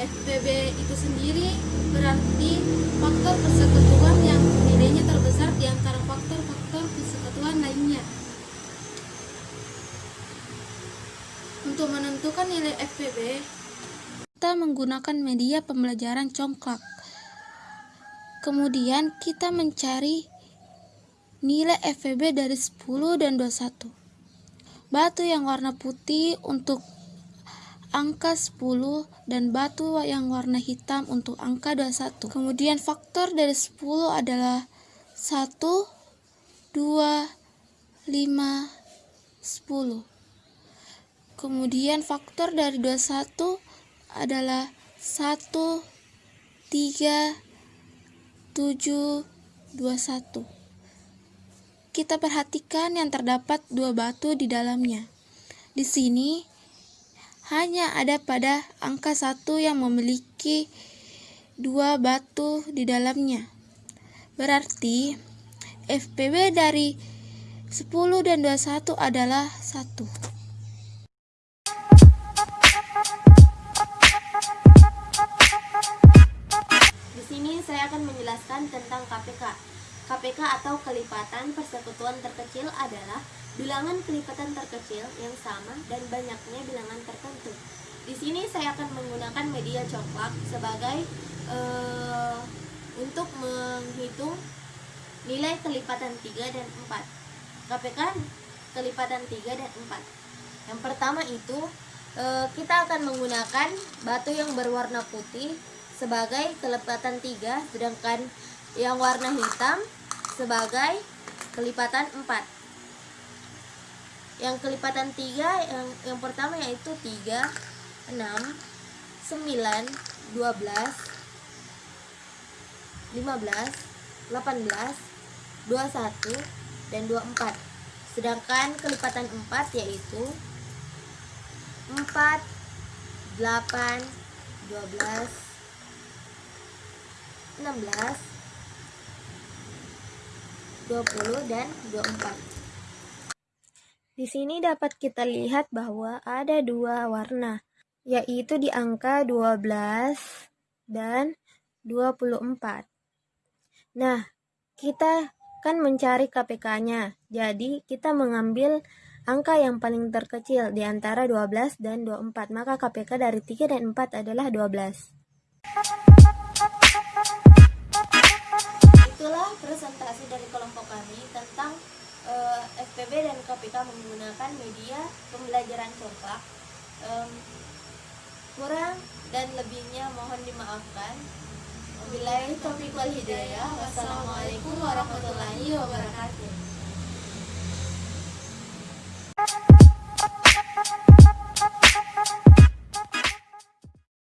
FPB itu sendiri berarti faktor persekutuan yang nilainya terbesar di antara faktor-faktor persekutuan lainnya. Untuk menentukan nilai FPB, kita menggunakan media pembelajaran congklak. Kemudian kita mencari nilai FPB dari 10 dan 21. Batu yang warna putih untuk angka 10 dan batu yang warna hitam untuk angka 21. Kemudian faktor dari 10 adalah 1, 2, 5, 10. Kemudian faktor dari 21 adalah 1, 3, 7, 21. Kita perhatikan yang terdapat dua batu di dalamnya. Di sini hanya ada pada angka satu yang memiliki dua batu di dalamnya. Berarti FPB dari 10 dan 21 adalah 1. Di sini saya akan menjelaskan tentang KPK. KPK atau kelipatan persekutuan terkecil adalah bilangan kelipatan terkecil yang sama dan banyaknya bilangan tertentu. Di sini saya akan menggunakan media coklat sebagai uh, untuk menghitung nilai kelipatan 3 dan 4. KPK kelipatan 3 dan 4. Yang pertama itu uh, kita akan menggunakan batu yang berwarna putih sebagai kelipatan 3 sedangkan yang warna hitam sebagai kelipatan 4 yang kelipatan 3 yang yang pertama yaitu 3 6 9 12 15 18 21 dan 24 sedangkan kelipatan 4 yaitu 4 8 12 16 20 dan 24 di sini dapat kita lihat bahwa ada dua warna, yaitu di angka 12 dan 24. Nah, kita kan mencari KPK-nya. Jadi, kita mengambil angka yang paling terkecil di antara 12 dan 24. Maka KPK dari 3 dan 4 adalah 12. Itulah presentasi dari kelompok kami tentang uh, eh, FPB dan KPK menggunakan media pembelajaran coklat um, kurang dan lebihnya mohon dimaafkan Wabillahi taufiq wal hidayah. Wassalamualaikum warahmatullahi wabarakatuh.